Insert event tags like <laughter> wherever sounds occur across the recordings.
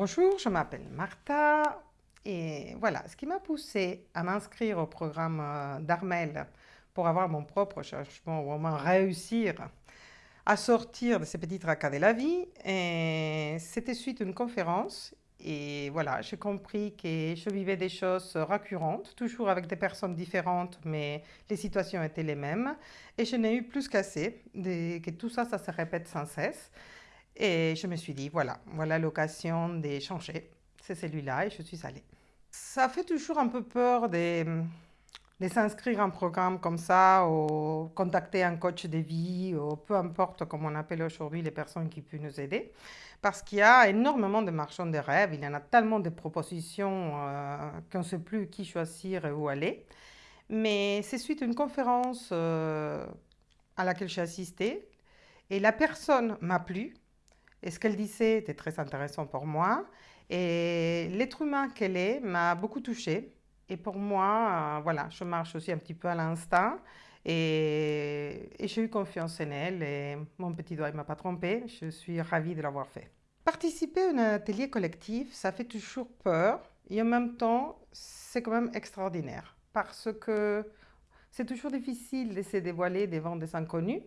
Bonjour, je m'appelle Martha et voilà, ce qui m'a poussé à m'inscrire au programme euh, d'Armel pour avoir mon propre changement ou au moins réussir à sortir de ces petits tracas de la vie, c'était suite à une conférence et voilà, j'ai compris que je vivais des choses récurrentes, toujours avec des personnes différentes, mais les situations étaient les mêmes. Et je n'ai eu plus qu'assez, que tout ça, ça se répète sans cesse. Et je me suis dit, voilà, voilà l'occasion de changer. C'est celui-là et je suis allée. Ça fait toujours un peu peur de, s'inscrire à un programme comme ça ou contacter un coach de vie ou peu importe comment on appelle aujourd'hui les personnes qui peuvent nous aider. Parce qu'il y a énormément de marchands de rêves, il y en a tellement de propositions euh, qu'on ne sait plus qui choisir et où aller. Mais c'est suite à une conférence euh, à laquelle j'ai assisté et la personne m'a plu et ce qu'elle disait était très intéressant pour moi. Et l'être humain qu'elle est m'a beaucoup touchée. Et pour moi, euh, voilà, je marche aussi un petit peu à l'instinct. Et, j'ai eu confiance en elle. Et mon petit doigt ne m'a pas trompé. Je suis ravie de l'avoir fait. Participer à un atelier collectif, ça fait toujours peur. Et en même temps, c'est quand même extraordinaire. Parce que c'est toujours difficile de se dévoiler devant des inconnus.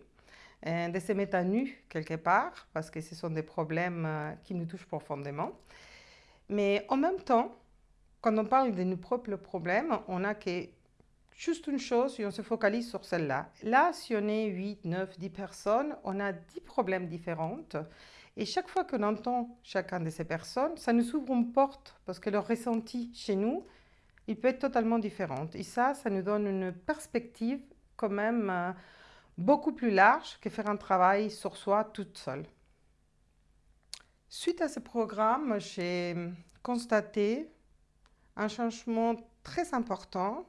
De se mettre à nu quelque part, parce que ce sont des problèmes euh, qui nous touchent profondément. Mais en même temps, quand on parle de nos propres problèmes, on a que juste une chose et on se focalise sur celle-là. Là, si on est 8, 9, 10 personnes, on a 10 problèmes différents. Et chaque fois qu'on entend chacun de ces personnes, ça nous ouvre une porte parce que leur ressenti chez nous, il peut être totalement différent. Et ça, ça nous donne une perspective quand même euh, beaucoup plus large que faire un travail sur soi toute seule. Suite à ce programme, j'ai constaté un changement très important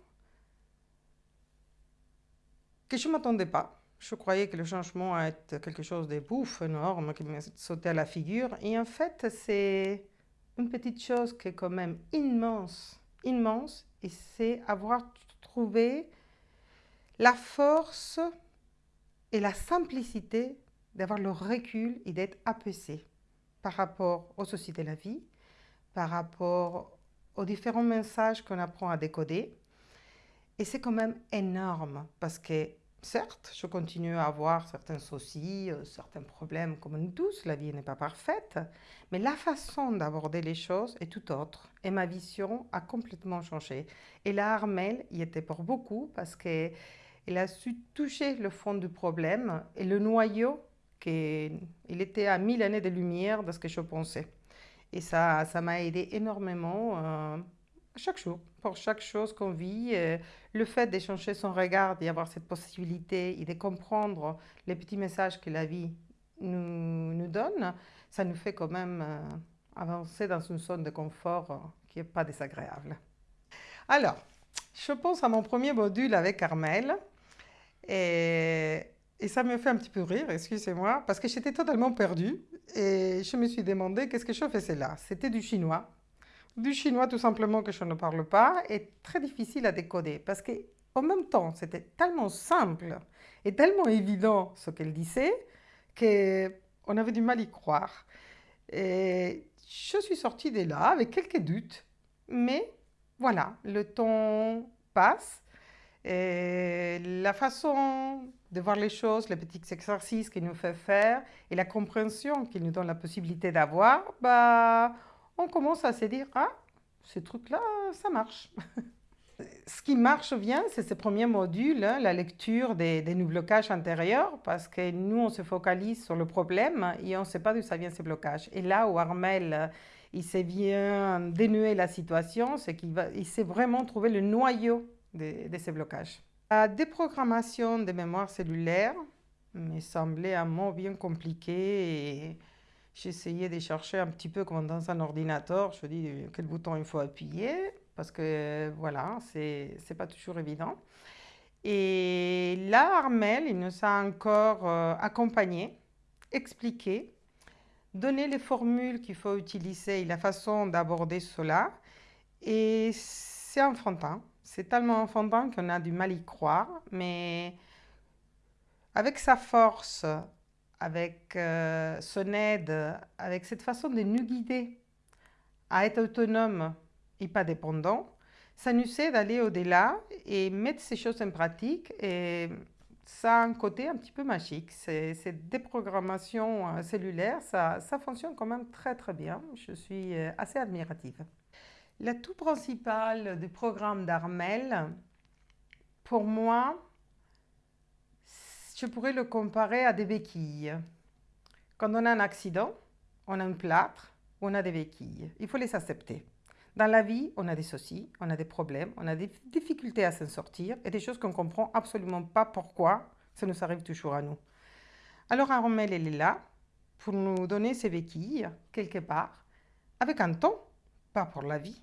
que je ne m'attendais pas. Je croyais que le changement allait être quelque chose de bouffe, énorme, qui me sautait à la figure. Et en fait, c'est une petite chose qui est quand même immense, immense, et c'est avoir trouvé la force et la simplicité d'avoir le recul et d'être apaisé par rapport aux soucis de la vie, par rapport aux différents messages qu'on apprend à décoder. Et c'est quand même énorme parce que, certes, je continue à avoir certains soucis, euh, certains problèmes comme nous tous, la vie n'est pas parfaite, mais la façon d'aborder les choses est tout autre et ma vision a complètement changé. Et la Armel y était pour beaucoup parce que il a su toucher le fond du problème et le noyau, qu'il il était à mille années de lumière de ce que je pensais. Et ça ça m'a aidé énormément euh, chaque jour, pour chaque chose qu'on vit. Euh, le fait d'échanger son regard, d'y avoir cette possibilité et de comprendre les petits messages que la vie nous, nous donne, ça nous fait quand même euh, avancer dans une zone de confort qui n'est pas désagréable. Alors, je pense à mon premier module avec Carmel. Et, ça me fait un petit peu rire, excusez-moi, parce que j'étais totalement perdue et je me suis demandé qu'est-ce que je faisais là. C'était du chinois. Du chinois tout simplement que je ne parle pas et très difficile à décoder parce qu'en même temps, c'était tellement simple et tellement évident ce qu'elle disait qu'on avait du mal à y croire. Et je suis sortie de là avec quelques doutes, mais voilà, le temps passe et la façon de voir les choses, les petits exercices qu'il nous fait faire et la compréhension qu'il nous donne la possibilité d'avoir, bah, on commence à se dire « Ah, ce truc-là, ça marche <laughs> !» Ce qui marche bien, c'est ce premier module, hein, la lecture des, des blocages intérieurs, parce que nous, on se focalise sur le problème et on ne sait pas d'où ça vient ces blocages. Et là où Armel, il sait bien dénouer la situation, c'est qu'il sait vraiment trouver le noyau de, ces blocages. La déprogrammation des mémoires cellulaires me semblait un mot bien compliqué et j'essayais de chercher un petit peu comme dans un ordinateur. Je dis quel bouton il faut appuyer? Parce que voilà, c'est pas toujours évident. Et là, Armel, il nous a encore euh, accompagné, expliqué, donné les formules qu'il faut utiliser et la façon d'aborder cela. Et c'est enfantin. C'est tellement enfantin qu'on a du mal à y croire, mais avec sa force, avec euh, son aide, avec cette façon de nous guider à être autonome et pas dépendant, ça nous aide d'aller au-delà et mettre ces choses en pratique. Et ça a un côté un petit peu magique. Cette déprogrammation euh, cellulaire, ça, ça fonctionne quand même très très bien. Je suis euh, assez admirative. L'atout principal du programme d'Armel, pour moi, je pourrais le comparer à des béquilles. Quand on a un accident, on a un plâtre, on a des béquilles. Il faut les accepter. Dans la vie, on a des soucis, on a des problèmes, on a des difficultés à s'en sortir et des choses qu'on ne comprend absolument pas pourquoi ça nous arrive toujours à nous. Alors Armel, elle est là pour nous donner ses béquilles, quelque part, avec un ton, pas pour la vie.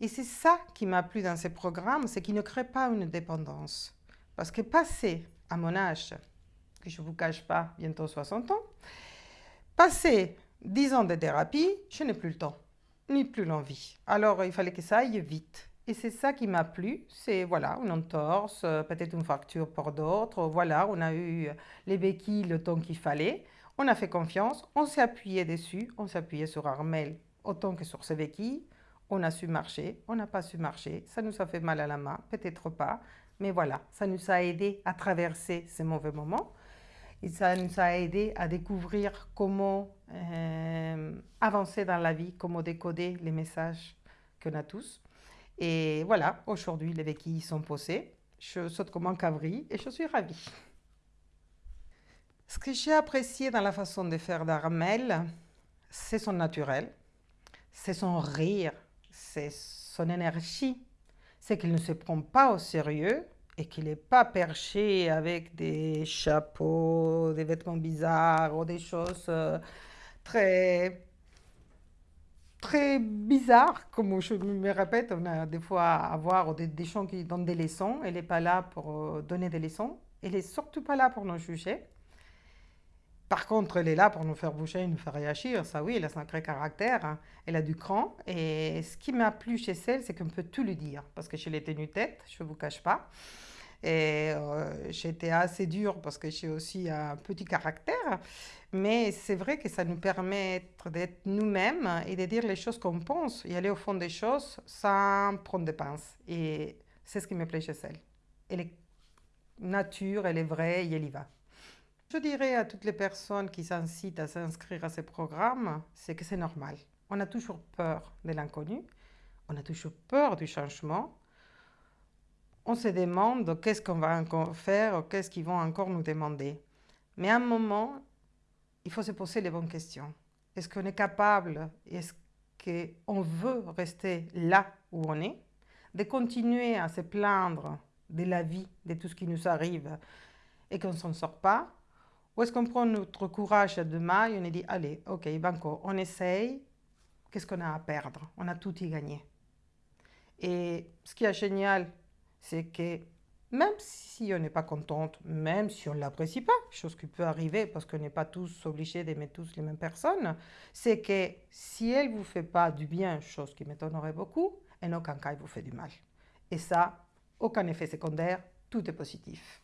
Et c'est ça qui m'a plu dans ces programmes, c'est qu'il ne crée pas une dépendance. Parce que passer à mon âge, que je ne vous cache pas, bientôt 60 ans, passer 10 ans de thérapie, je n'ai plus le temps, ni plus l'envie. Alors il fallait que ça aille vite. Et c'est ça qui m'a plu, c'est voilà, une entorse, euh, peut-être une fracture pour d'autres, voilà, on a eu les béquilles le temps qu'il fallait, on a fait confiance, on s'est appuyé dessus, on s'est sur Armel autant que sur ses béquilles, on a su marcher, on n'a pas su marcher, ça nous a fait mal à la main, peut-être pas, mais voilà, ça nous a aidé à traverser ces mauvais moments. Et ça nous a aidé à découvrir comment euh, avancer dans la vie, comment décoder les messages qu'on a tous. Et voilà, aujourd'hui, les béquilles sont posées. Je saute comme un cabri et je suis ravie. Ce que j'ai apprécié dans la façon de faire d'Armel, c'est son naturel, c'est son rire, c'est son énergie, c'est qu'il ne se prend pas au sérieux et qu'il n'est pas perché avec des chapeaux, des vêtements bizarres ou des choses euh, très très bizarres, comme je me répète, on a des fois à voir des, des gens qui donnent des leçons, elle n'est pas là pour euh, donner des leçons, elle n'est surtout pas là pour nous juger. Par contre, elle est là pour nous faire bouger, nous faire réagir. Ça, oui, elle a un sacré caractère. Hein. Elle a du cran. Et ce qui m'a plu chez elle, c'est qu'on peut tout lui dire. Parce que je l'ai tenue tête, je ne vous cache pas. Et euh, j'étais assez dure parce que j'ai aussi un petit caractère. Mais c'est vrai que ça nous permet d'être nous-mêmes et de dire les choses qu'on pense et aller au fond des choses sans prendre des pinces. Et c'est ce qui me plaît chez elle. Elle est nature, elle est vraie et elle y va. Je dirais à toutes les personnes qui s'incitent à s'inscrire à ces programmes, c'est que c'est normal. On a toujours peur de l'inconnu, on a toujours peur du changement. On se demande qu'est-ce qu'on va encore faire, qu'est-ce qu'ils vont encore nous demander. Mais à un moment, il faut se poser les bonnes questions. Est-ce qu'on est capable, est-ce qu'on veut rester là où on est, de continuer à se plaindre de la vie, de tout ce qui nous arrive et qu'on ne s'en sort pas, ou est-ce qu'on prend notre courage à deux mains et on dit, allez, ok, banco, on essaye, qu'est-ce qu'on a à perdre? On a tout y gagné. Et ce qui est génial, c'est que même si on n'est pas contente, même si on ne l'apprécie pas, chose qui peut arriver parce qu'on n'est pas tous obligés d'aimer tous les mêmes personnes, c'est que si elle ne vous fait pas du bien, chose qui m'étonnerait beaucoup, en aucun cas elle vous fait du mal. Et ça, aucun effet secondaire, tout est positif.